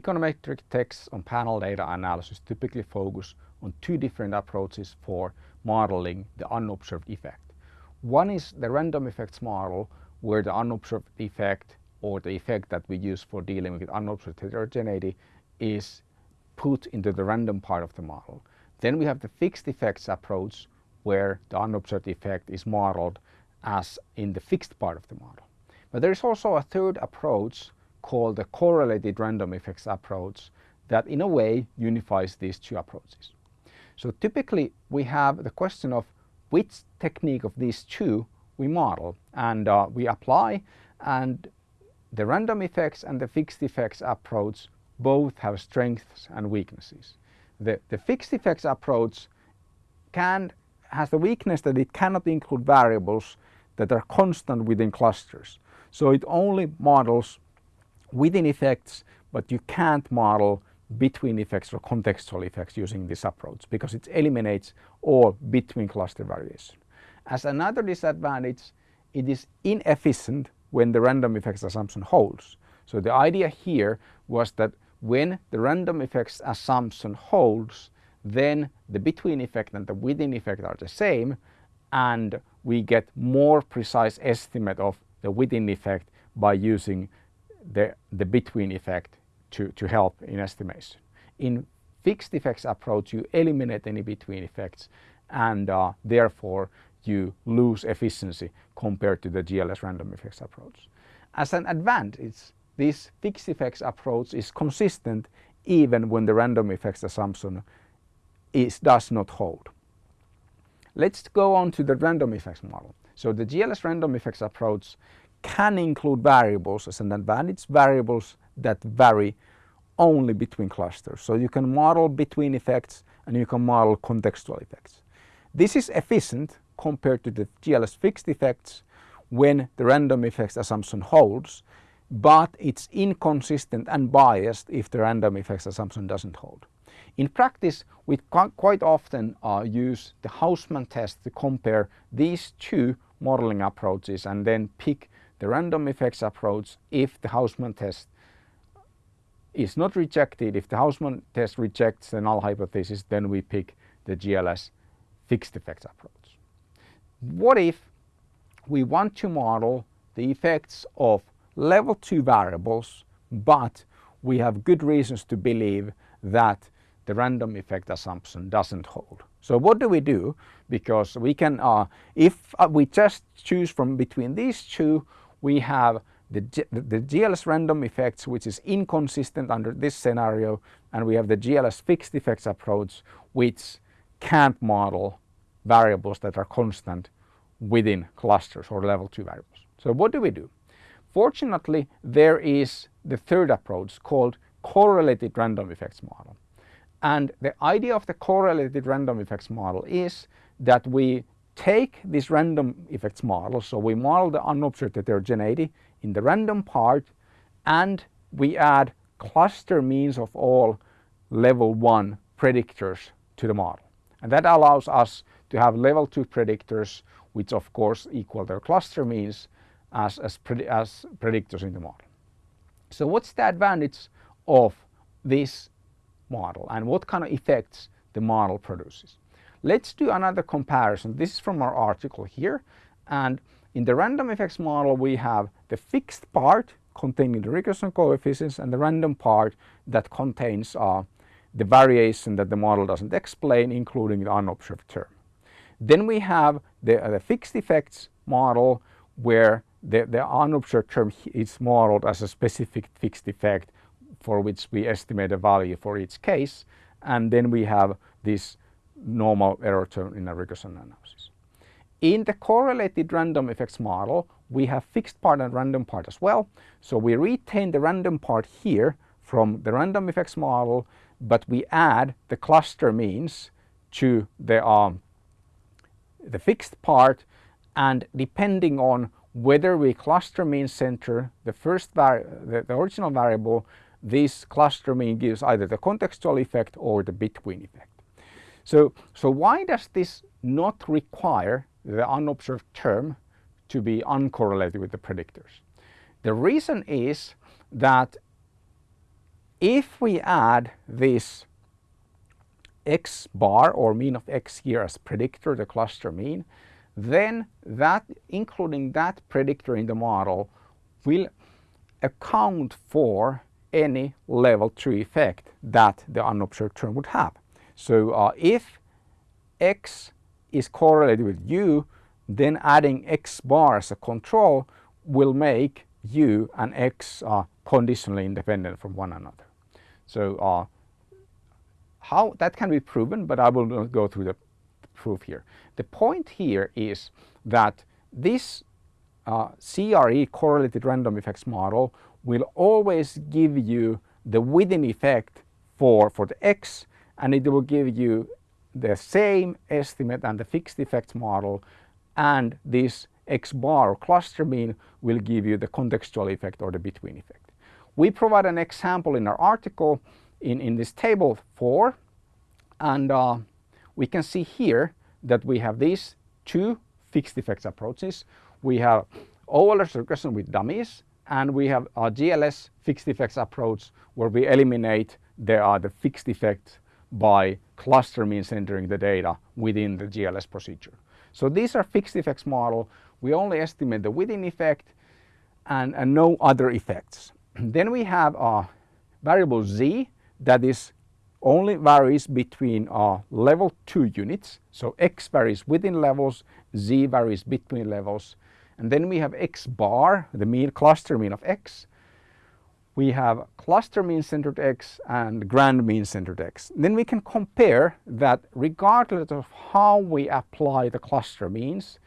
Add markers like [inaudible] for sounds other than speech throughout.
econometric tests on panel data analysis typically focus on two different approaches for modeling the unobserved effect. One is the random effects model where the unobserved effect or the effect that we use for dealing with unobserved heterogeneity is put into the random part of the model. Then we have the fixed effects approach where the unobserved effect is modeled as in the fixed part of the model. But there is also a third approach called the correlated random effects approach that in a way unifies these two approaches. So typically we have the question of which technique of these two we model and uh, we apply and the random effects and the fixed effects approach both have strengths and weaknesses. The, the fixed effects approach can has the weakness that it cannot include variables that are constant within clusters. So it only models within effects but you can't model between effects or contextual effects using this approach because it eliminates all between cluster variation. As another disadvantage it is inefficient when the random effects assumption holds. So the idea here was that when the random effects assumption holds then the between effect and the within effect are the same and we get more precise estimate of the within effect by using the, the between effect to, to help in estimation. In fixed effects approach you eliminate any between effects and uh, therefore you lose efficiency compared to the GLS random effects approach. As an advantage this fixed effects approach is consistent even when the random effects assumption is, does not hold. Let's go on to the random effects model. So the GLS random effects approach can include variables as an advantage, variables that vary only between clusters. So you can model between effects and you can model contextual effects. This is efficient compared to the GLS fixed effects when the random effects assumption holds but it's inconsistent and biased if the random effects assumption doesn't hold. In practice we quite often uh, use the Hausman test to compare these two modeling approaches and then pick the random effects approach if the Hausman test is not rejected. If the Hausman test rejects the null hypothesis then we pick the GLS fixed effects approach. What if we want to model the effects of level 2 variables but we have good reasons to believe that the random effect assumption doesn't hold. So what do we do? Because we can, uh, if uh, we just choose from between these two, we have the, the GLS random effects which is inconsistent under this scenario and we have the GLS fixed effects approach which can't model variables that are constant within clusters or level 2 variables. So what do we do? Fortunately there is the third approach called correlated random effects model. And the idea of the correlated random effects model is that we take this random effects model, so we model the unobserved heterogeneity in the random part and we add cluster means of all level 1 predictors to the model. And that allows us to have level 2 predictors which of course equal their cluster means as, as, as predictors in the model. So what's the advantage of this model and what kind of effects the model produces? Let's do another comparison. This is from our article here and in the random effects model we have the fixed part containing the regression coefficients and the random part that contains uh, the variation that the model doesn't explain including the unobserved term. Then we have the, uh, the fixed effects model where the, the unobserved term is modeled as a specific fixed effect for which we estimate a value for each case and then we have this normal error term in a regression analysis. In the correlated random effects model, we have fixed part and random part as well. So we retain the random part here from the random effects model, but we add the cluster means to the, um, the fixed part and depending on whether we cluster mean center the first the, the original variable, this cluster mean gives either the contextual effect or the between effect. So, so why does this not require the unobserved term to be uncorrelated with the predictors. The reason is that if we add this x bar or mean of x here as predictor, the cluster mean, then that including that predictor in the model will account for any level 2 effect that the unobserved term would have. So uh, if x is correlated with u, then adding x bar as a control will make u and x uh, conditionally independent from one another. So uh, how that can be proven, but I will not go through the proof here. The point here is that this uh, CRE correlated random effects model will always give you the within effect for, for the x and it will give you the same estimate and the fixed effects model and this x bar cluster mean will give you the contextual effect or the between effect. We provide an example in our article in, in this table 4 and uh, we can see here that we have these two fixed effects approaches. We have OLS regression with dummies and we have a GLS fixed effects approach where we eliminate the, uh, the fixed effect by cluster means entering the data within the GLS procedure. So these are fixed effects model. We only estimate the within effect and, and no other effects. [clears throat] then we have a variable z that is only varies between uh, level 2 units. So x varies within levels, z varies between levels and then we have x bar, the mean cluster mean of x. We have cluster mean centered x and grand mean centered x. Then we can compare that regardless of how we apply the cluster means,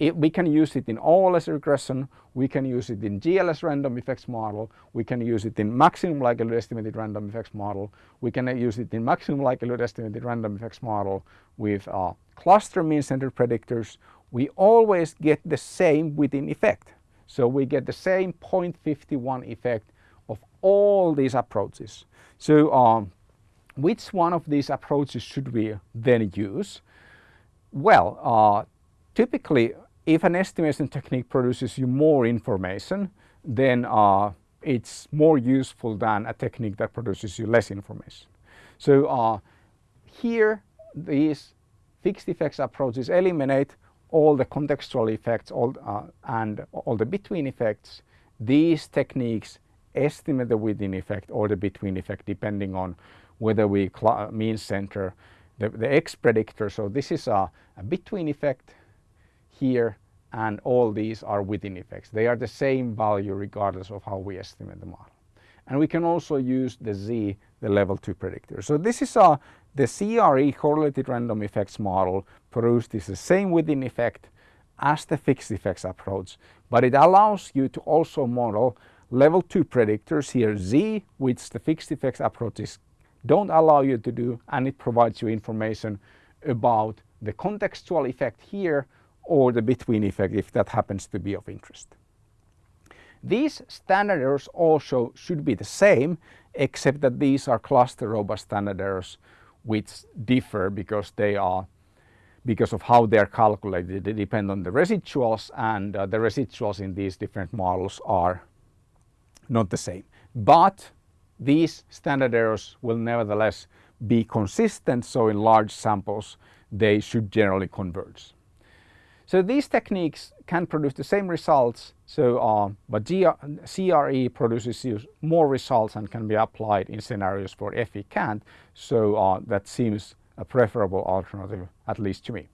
it, we can use it in OLS regression, we can use it in GLS random effects model, we can use it in maximum likelihood estimated random effects model, we can use it in maximum likelihood estimated random effects model with uh, cluster mean centered predictors, we always get the same within effect. So we get the same 0.51 effect all these approaches. So um, which one of these approaches should we then use? Well, uh, typically if an estimation technique produces you more information, then uh, it's more useful than a technique that produces you less information. So uh, here these fixed effects approaches eliminate all the contextual effects all, uh, and all the between effects, these techniques estimate the within effect or the between effect depending on whether we mean center the, the X predictor. So this is a, a between effect here and all these are within effects. They are the same value regardless of how we estimate the model. And we can also use the Z, the level 2 predictor. So this is a, the CRE correlated random effects model produced is the same within effect as the fixed effects approach, but it allows you to also model level 2 predictors here Z, which the fixed effects approaches don't allow you to do, and it provides you information about the contextual effect here or the between effect if that happens to be of interest. These standard errors also should be the same except that these are cluster robust standard errors which differ because they are because of how they are calculated. They depend on the residuals and uh, the residuals in these different models are not the same. But these standard errors will nevertheless be consistent so in large samples they should generally converge. So these techniques can produce the same results, so uh, but GR, CRE produces more results and can be applied in scenarios for FE can't. So uh, that seems a preferable alternative, at least to me.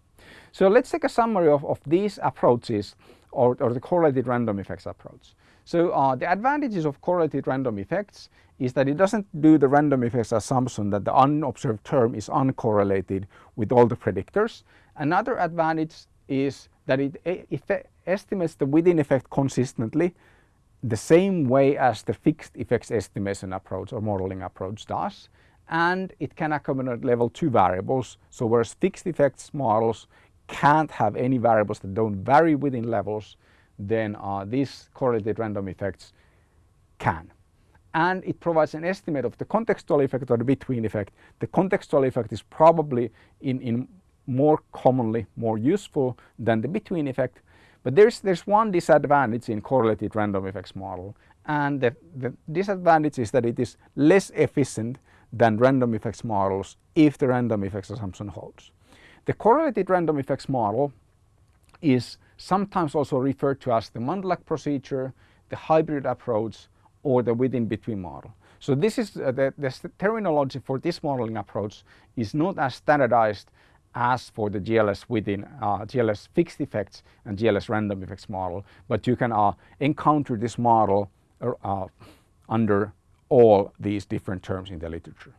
So let's take a summary of, of these approaches or, or, the correlated random effects approach. So uh, the advantages of correlated random effects is that it doesn't do the random effects assumption that the unobserved term is uncorrelated with all the predictors. Another advantage is that it estimates the within effect consistently the same way as the fixed effects estimation approach or modeling approach does and it can accommodate level 2 variables. So whereas fixed effects models can't have any variables that don't vary within levels, then uh, these correlated random effects can. And it provides an estimate of the contextual effect or the between effect. The contextual effect is probably in, in more commonly more useful than the between effect. But there's, there's one disadvantage in correlated random effects model and the, the disadvantage is that it is less efficient than random effects models if the random effects assumption holds. The correlated random effects model is sometimes also referred to as the Mundlak procedure, the hybrid approach or the within between model. So this is uh, the, the terminology for this modeling approach is not as standardized as for the GLS within uh, GLS fixed effects and GLS random effects model, but you can uh, encounter this model uh, under all these different terms in the literature.